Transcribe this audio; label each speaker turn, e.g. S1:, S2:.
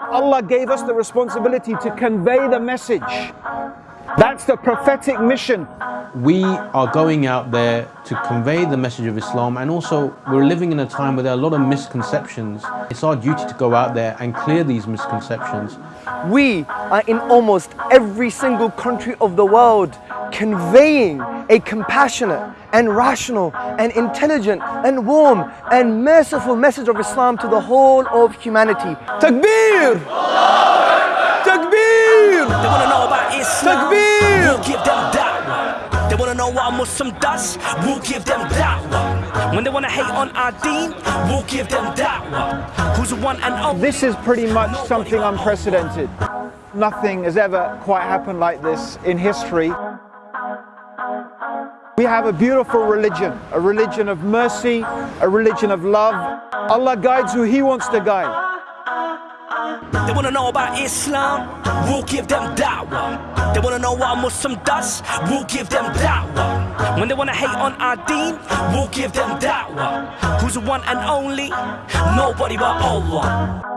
S1: Allah gave us the responsibility to convey the message. That's the prophetic mission.
S2: We are going out there to convey the message of Islam and also we're living in a time where there are a lot of misconceptions. It's our duty to go out there and clear these misconceptions.
S3: We are in almost every single country of the world conveying a compassionate and rational and intelligent and warm and merciful message of Islam to the whole of humanity. Takbir! Takbir!
S4: We'll give them da'wah. They wanna know what a Muslim does. We'll give them da'wah. When they wanna hate on our deen, we'll give them da'wah. Who's the one and only?
S1: This is pretty much something unprecedented. Nothing has ever quite happened like this in history. We have a beautiful religion, a religion of mercy, a religion of love. Allah guides who He wants to guide.
S4: They wanna know about Islam, we'll give them da'wah. They wanna know what a Muslim does, we'll give them da'wah. When they wanna hate on our deen, we'll give them da'wah. Who's the one and only? Nobody but Allah.